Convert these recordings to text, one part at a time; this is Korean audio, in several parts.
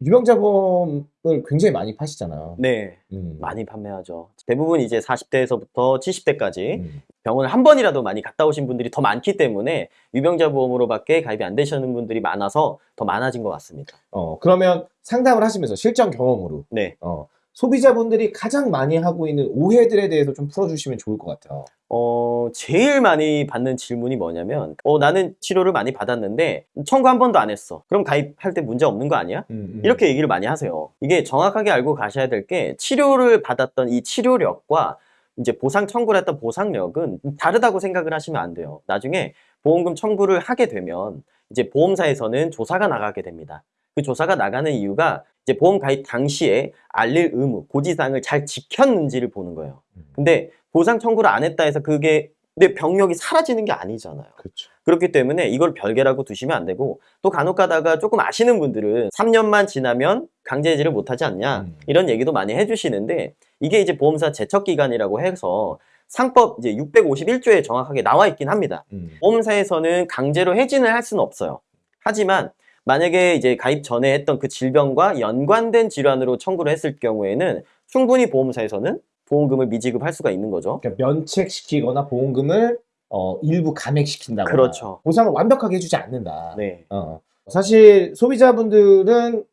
유병자보험을 굉장히 많이 파시잖아요. 네, 음. 많이 판매하죠. 대부분 이제 40대에서부터 70대까지 음. 병원을 한 번이라도 많이 갔다 오신 분들이 더 많기 때문에 유병자 보험으로밖에 가입이 안 되시는 분들이 많아서 더 많아진 것 같습니다. 어, 그러면 상담을 하시면서 실전 경험으로 네, 어, 소비자분들이 가장 많이 하고 있는 오해들에 대해서 좀 풀어주시면 좋을 것 같아요. 어, 제일 많이 받는 질문이 뭐냐면, 어, 나는 치료를 많이 받았는데, 청구 한 번도 안 했어. 그럼 가입할 때 문제 없는 거 아니야? 음, 음. 이렇게 얘기를 많이 하세요. 이게 정확하게 알고 가셔야 될 게, 치료를 받았던 이 치료력과 이제 보상 청구를 했던 보상력은 다르다고 생각을 하시면 안 돼요. 나중에 보험금 청구를 하게 되면, 이제 보험사에서는 조사가 나가게 됩니다. 그 조사가 나가는 이유가 이제 보험 가입 당시에 알릴 의무, 고지사항을 잘 지켰는지를 보는 거예요. 음. 근데 보상 청구를 안 했다 해서 그게 내 병력이 사라지는 게 아니잖아요. 그렇죠. 그렇기 때문에 이걸 별개라고 두시면 안 되고 또 간혹 가다가 조금 아시는 분들은 3년만 지나면 강제 해지를 못 하지 않냐 음. 이런 얘기도 많이 해주시는데 이게 이제 보험사 제척 기간이라고 해서 상법 이제 651조에 정확하게 나와 있긴 합니다. 음. 보험사에서는 강제로 해지는 할 수는 없어요. 하지만 만약에 이제 가입 전에 했던 그 질병과 연관된 질환으로 청구를 했을 경우에는 충분히 보험사에서는 보험금을 미지급할 수가 있는 거죠. 그러니까 면책시키거나 보험금을 어, 일부 감액시킨다거나 그렇죠. 보상을 완벽하게 해주지 않는다. 네. 어. 사실 소비자분들은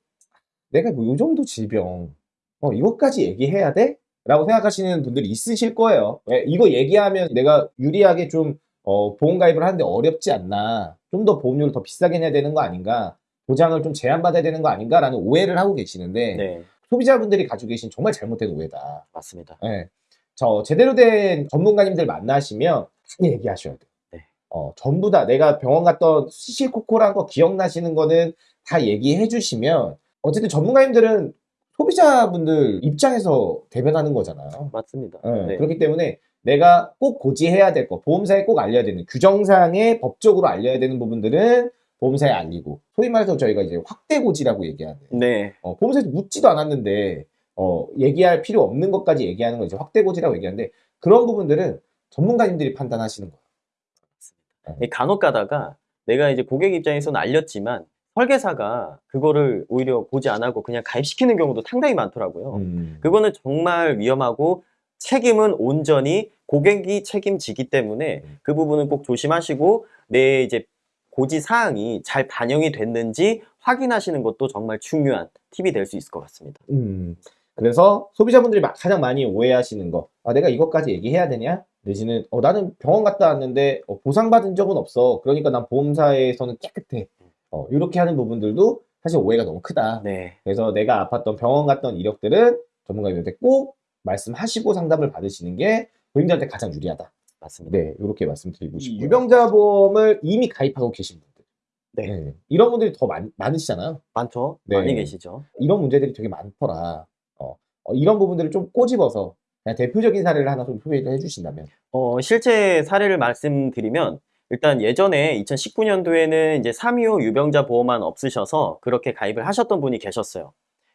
내가 뭐 요 정도 질병 어, 이것까지 얘기해야 돼? 라고 생각하시는 분들이 있으실 거예요. 왜? 이거 얘기하면 내가 유리하게 좀 어, 보험 가입을 하는데 어렵지 않나 좀 더 보험료를 더 비싸게 내야 되는 거 아닌가 보장을 좀 제한받아야 되는 거 아닌가 라는 오해를 하고 계시는데 네. 소비자분들이 가지고 계신 정말 잘못된 오해다. 맞습니다. 예. 저 제대로 된 전문가님들 만나시면 다 얘기하셔야 돼요. 네. 어, 전부 다 내가 병원 갔던 시시콜콜한 거 기억나시는 거는 다 얘기해 주시면 어쨌든 전문가님들은 소비자분들 입장에서 대변하는 거잖아요. 맞습니다. 예, 네. 그렇기 때문에 내가 꼭 고지해야 될 거, 보험사에 꼭 알려야 되는 규정상에 법적으로 알려야 되는 부분들은 보험사에 알리고 소위 말해서 저희가 이제 확대 고지라고 얘기하는 네. 어, 보험사에서 묻지도 않았는데 어, 얘기할 필요 없는 것까지 얘기하는 걸 이제 확대 고지라고 얘기하는데 그런 부분들은 전문가님들이 판단하시는 거예요. 이 간혹 가다가 내가 이제 고객 입장에서는 알렸지만 설계사가 그거를 오히려 보지 안 하고 그냥 가입시키는 경우도 상당히 많더라고요. 음. 그거는 정말 위험하고 책임은 온전히 고객이 책임지기 때문에 음. 그 부분은 꼭 조심하시고 내 이제 고지 사항이 잘 반영이 됐는지 확인하시는 것도 정말 중요한 팁이 될 수 있을 것 같습니다. 음. 그래서 소비자분들이 마- 가장 많이 오해하시는 거, 아, 내가 이것까지 얘기해야 되냐? 내지는, 어, 나는 병원 갔다 왔는데, 어, 보상받은 적은 없어. 그러니까 난 보험사에서는 깨끗해. 어, 이렇게 하는 부분들도 사실 오해가 너무 크다. 네. 그래서 내가 아팠던 병원 갔던 이력들은 전문가님한테 꼭 말씀하시고 상담을 받으시는 게 고객들한테 가장 유리하다. 맞습니다. 네, 이렇게 말씀드리고 이 싶고요. 유병자 보험을 이미 가입하고 계신 분들. 네. 네, 이런 분들이 더 많, 많으시잖아요. 많죠? 네. 많이 계시죠? 이런 문제들이 되게 많더라. 어, 어, 이런 부분들을 좀 꼬집어서 대표적인 사례를 하나 좀 소개를 해주신다면. 어, 실제 사례를 말씀드리면 일단 예전에 2019년도에는 이제 325 유병자 보험만 없으셔서 그렇게 가입을 하셨던 분이 계셨어요.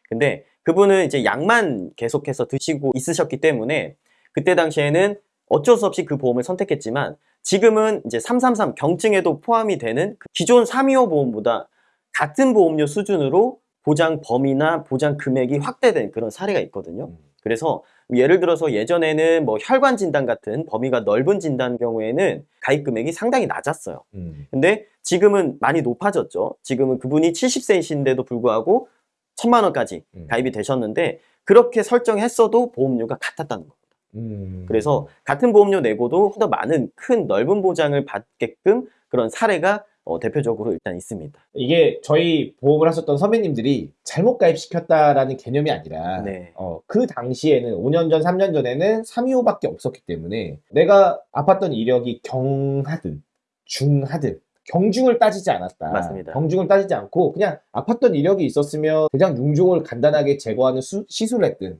근데 그분은 이제 약만 계속해서 드시고 있으셨기 때문에 그때 당시에는 어쩔 수 없이 그 보험을 선택했지만 지금은 이제 333 경증에도 포함이 되는 그 기존 325 보험보다 같은 보험료 수준으로 보장 범위나 보장 금액이 확대된 그런 사례가 있거든요. 음. 그래서 예를 들어서 예전에는 뭐 혈관 진단 같은 범위가 넓은 진단 경우에는 가입 금액이 상당히 낮았어요. 음. 근데 지금은 많이 높아졌죠. 지금은 그분이 70세이신데도 불구하고 천만 원까지 음. 가입이 되셨는데 그렇게 설정했어도 보험료가 같았다는 겁니다. 음. 그래서 같은 보험료 내고도 더 많은 큰 넓은 보장을 받게끔 그런 사례가 어, 대표적으로 일단 있습니다. 이게 저희 보험을 하셨던 선배님들이 잘못 가입시켰다라는 개념이 아니라 네. 어, 그 당시에는 5년 전, 3년 전에는 325밖에 없었기 때문에 내가 아팠던 이력이 경하든 중하든 경중을 따지지 않았다. 맞습니다. 경중을 따지지 않고 그냥 아팠던 이력이 있었으면 대장 융종을 간단하게 제거하는 수- 시술을 했든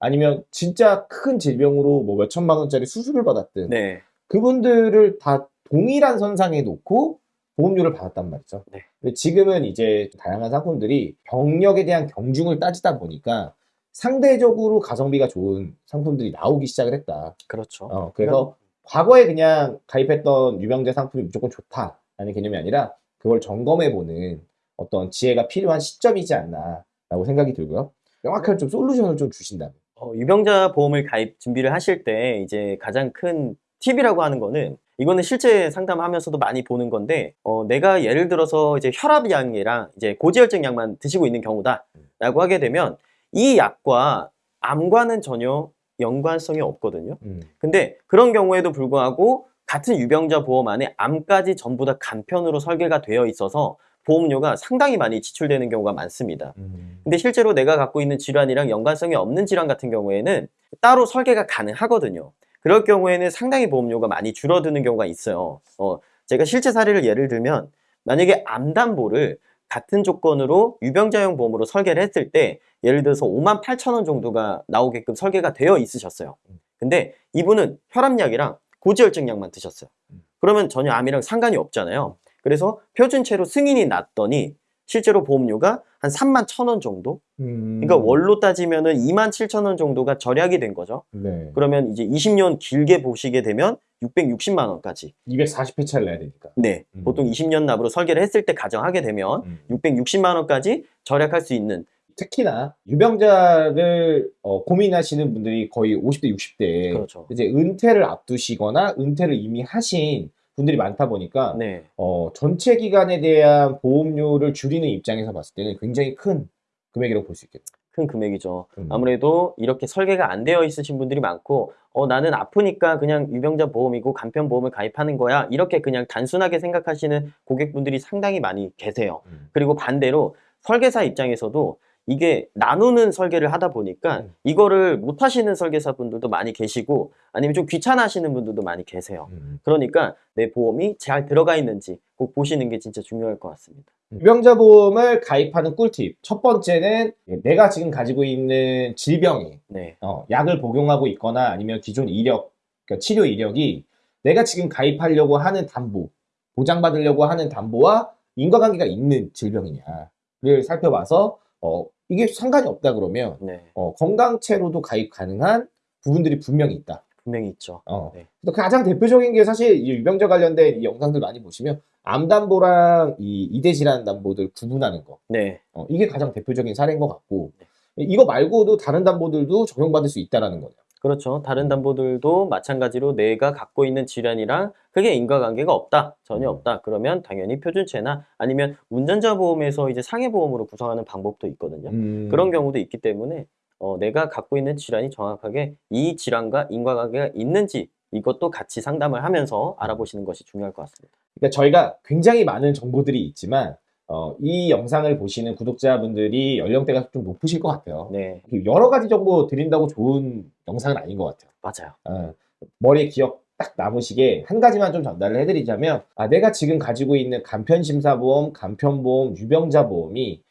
아니면 진짜 큰 질병으로 뭐 몇천만 원짜리 수술을 받았든 네. 그분들을 다 동일한 선상에 놓고 보험료를 받았단 말이죠. 네. 지금은 이제 다양한 상품들이 병력에 대한 경중을 따지다 보니까 상대적으로 가성비가 좋은 상품들이 나오기 시작을 했다. 그렇죠. 어, 그래서 과거에 그냥 가입했던 유병재 상품이 무조건 좋다라는 개념이 아니라 그걸 점검해보는 어떤 지혜가 필요한 시점이지 않나 라고 생각이 들고요. 명확한 좀 솔루션을 좀 주신다면. 어, 유병자 보험을 가입 준비를 하실 때 이제 가장 큰 팁이라고 하는 거는 이거는 실제 상담하면서도 많이 보는 건데 어, 내가 예를 들어서 이제 혈압약이랑 이제 고지혈증 약만 드시고 있는 경우다 라고 하게 되면 이 약과 암과는 전혀 연관성이 없거든요. 음. 근데 그런 경우에도 불구하고 같은 유병자 보험 안에 암까지 전부 다 간편으로 설계가 되어 있어서 보험료가 상당히 많이 지출되는 경우가 많습니다. 음. 근데 실제로 내가 갖고 있는 질환이랑 연관성이 없는 질환 같은 경우에는 따로 설계가 가능하거든요. 그럴 경우에는 상당히 보험료가 많이 줄어드는 경우가 있어요. 어, 제가 실제 사례를 예를 들면 만약에 암담보를 같은 조건으로 유병자용 보험으로 설계를 했을 때 예를 들어서 5만 8천 원 정도가 나오게끔 설계가 되어 있으셨어요. 근데 이분은 혈압약이랑 고지혈증 약만 드셨어요. 그러면 전혀 암이랑 상관이 없잖아요. 그래서 표준체로 승인이 났더니 실제로 보험료가 한 3만 1천 원 정도? 음. 그러니까 월로 따지면 은 2만 7천 원 정도가 절약이 된 거죠. 네. 그러면 이제 20년 길게 보시게 되면 660만 원까지. 240회차를 내야 되니까. 네. 음. 보통 20년 납으로 설계를 했을 때 가정하게 되면 음. 660만 원까지 절약할 수 있는 특히나 유병자를 어, 고민하시는 분들이 거의 50대, 60대에 그렇죠. 이제 은퇴를 앞두시거나 은퇴를 이미 하신 분들이 많다 보니까 네. 어, 전체 기간에 대한 보험료를 줄이는 입장에서 봤을 때는 굉장히 큰 금액이라고 볼 수 있겠다. 큰 금액이죠. 음. 아무래도 이렇게 설계가 안 되어 있으신 분들이 많고 어 나는 아프니까 그냥 유병자 보험이고 간편 보험을 가입하는 거야. 이렇게 그냥 단순하게 생각하시는 고객분들이 상당히 많이 계세요. 음. 그리고 반대로 설계사 입장에서도 이게 나누는 설계를 하다 보니까 음. 이거를 못 하시는 설계사 분들도 많이 계시고 아니면 좀 귀찮아 하시는 분들도 많이 계세요. 음. 그러니까 내 보험이 잘 들어가 있는지 꼭 보시는 게 진짜 중요할 것 같습니다. 유병자 보험을 가입하는 꿀팁. 첫 번째는 내가 지금 가지고 있는 질병이 네. 어, 약을 복용하고 있거나 아니면 기존 이력, 그러니까 치료 이력이 내가 지금 가입하려고 하는 담보, 보장받으려고 하는 담보와 인과관계가 있는 질병이냐를 살펴봐서 어, 이게 상관이 없다 그러면 네. 어, 건강체로도 가입 가능한 부분들이 분명히 있다. 분명히 있죠. 어. 네. 그래서 가장 대표적인 게 사실 이 유병자 관련된 이 영상들 많이 보시면 암담보랑 이 이대 질환 담보들 구분하는 거. 네. 어, 이게 가장 대표적인 사례인 것 같고 이거 말고도 다른 담보들도 적용받을 수 있다라는 거죠. 그렇죠. 다른 담보들도 마찬가지로 내가 갖고 있는 질환이랑 크게 인과관계가 없다. 전혀 음. 없다. 그러면 당연히 표준체나 아니면 운전자 보험에서 이제 상해 보험으로 구성하는 방법도 있거든요. 음. 그런 경우도 있기 때문에 어, 내가 갖고 있는 질환이 정확하게 이 질환과 인과관계가 있는지 이것도 같이 상담을 하면서 알아보시는 것이 중요할 것 같습니다. 그러니까 저희가 굉장히 많은 정보들이 있지만 어, 이 영상을 보시는 구독자분들이 연령대가 좀 높으실 것 같아요. 네, 여러 가지 정보 드린다고 좋은 영상은 아닌 것 같아요. 맞아요. 어, 머리에 기억 딱 남으시게 한 가지만 좀 전달을 해드리자면 아, 내가 지금 가지고 있는 간편심사보험, 간편보험, 유병자보험이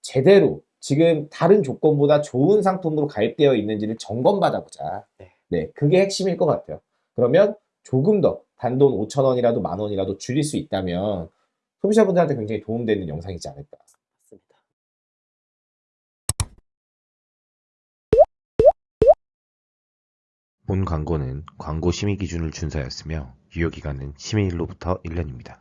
제대로 지금 다른 조건보다 좋은 상품으로 가입되어 있는지를 점검받아보자. 네. 네, 그게 핵심일 것 같아요. 그러면 조금 더 단돈 5천 원이라도 만 원이라도 줄일 수 있다면 소비자분들한테 굉장히 도움되는 영상이지 않을까. 맞습니다. 본 광고는 광고 심의 기준을 준수하였으며 유효기간은 심의일로부터 1년입니다.